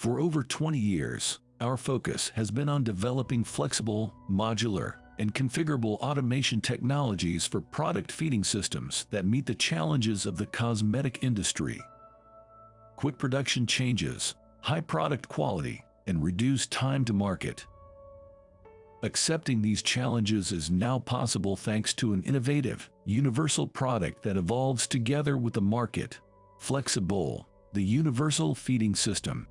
For over 20 years, our focus has been on developing flexible, modular, and configurable automation technologies for product feeding systems that meet the challenges of the cosmetic industry. Quick production changes, high product quality, and reduced time to market. Accepting these challenges is now possible thanks to an innovative, universal product that evolves together with the market. Flexible, the universal feeding system,